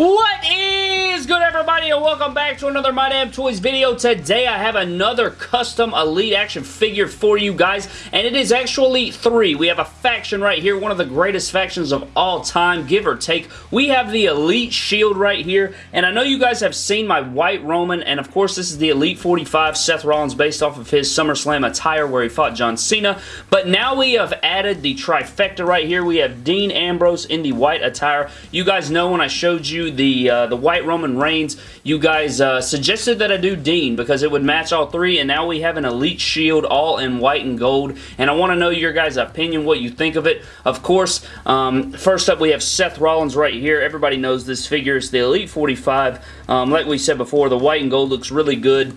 What is good everybody and welcome back to another My Damn Toys video. Today I have another custom Elite action figure for you guys and it is actually three. We have a faction right here, one of the greatest factions of all time, give or take. We have the Elite Shield right here and I know you guys have seen my White Roman and of course this is the Elite 45 Seth Rollins based off of his SummerSlam attire where he fought John Cena. But now we have added the trifecta right here. We have Dean Ambrose in the white attire. You guys know when I showed you the uh, the white Roman Reigns, you guys uh, suggested that I do Dean because it would match all three, and now we have an Elite Shield all in white and gold, and I want to know your guys' opinion, what you think of it. Of course, um, first up we have Seth Rollins right here. Everybody knows this figure. It's the Elite 45. Um, like we said before, the white and gold looks really good.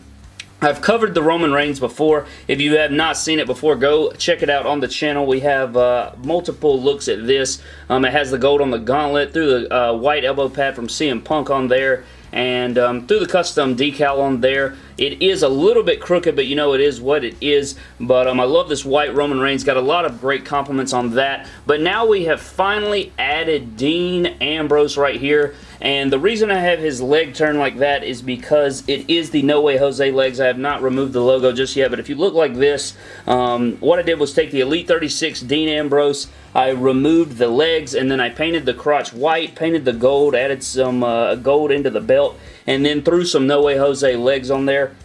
I've covered the Roman Reigns before. If you have not seen it before, go check it out on the channel. We have uh, multiple looks at this. Um, it has the gold on the gauntlet, through the uh, white elbow pad from CM Punk on there, and um, through the custom decal on there. It is a little bit crooked, but you know it is what it is. But um, I love this white Roman Reigns. Got a lot of great compliments on that. But now we have finally added Dean Ambrose right here. And the reason I have his leg turned like that is because it is the No Way Jose legs. I have not removed the logo just yet. But if you look like this, um, what I did was take the Elite 36 Dean Ambrose, I removed the legs and then I painted the crotch white, painted the gold, added some uh, gold into the belt, and then threw some No Way Jose legs on there.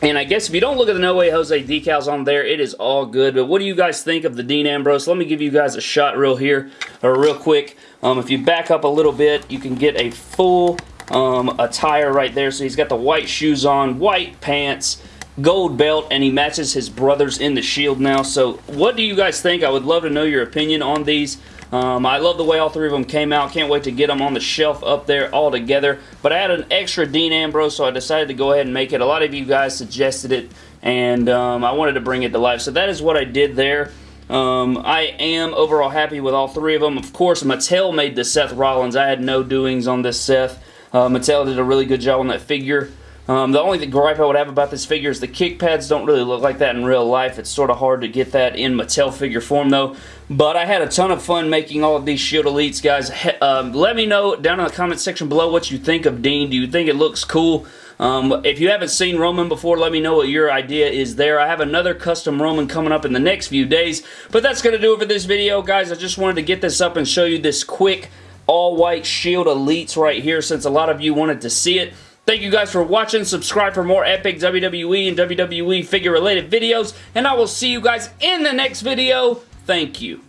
And I guess if you don't look at the No Way Jose decals on there, it is all good. But what do you guys think of the Dean Ambrose? Let me give you guys a shot real here, or real quick. Um, if you back up a little bit, you can get a full um, attire right there. So he's got the white shoes on, white pants, gold belt, and he matches his brothers in the shield now. So what do you guys think? I would love to know your opinion on these. Um, I love the way all three of them came out. Can't wait to get them on the shelf up there all together. But I had an extra Dean Ambrose, so I decided to go ahead and make it. A lot of you guys suggested it, and um, I wanted to bring it to life. So that is what I did there. Um, I am overall happy with all three of them. Of course, Mattel made the Seth Rollins. I had no doings on this Seth. Uh, Mattel did a really good job on that figure. Um, the only gripe I would have about this figure is the kick pads don't really look like that in real life. It's sort of hard to get that in Mattel figure form though. But I had a ton of fun making all of these Shield Elites, guys. Um, let me know down in the comment section below what you think of Dean. Do you think it looks cool? Um, if you haven't seen Roman before, let me know what your idea is there. I have another custom Roman coming up in the next few days. But that's going to do it for this video, guys. I just wanted to get this up and show you this quick all-white Shield Elites right here since a lot of you wanted to see it. Thank you guys for watching. Subscribe for more epic WWE and WWE figure related videos. And I will see you guys in the next video. Thank you.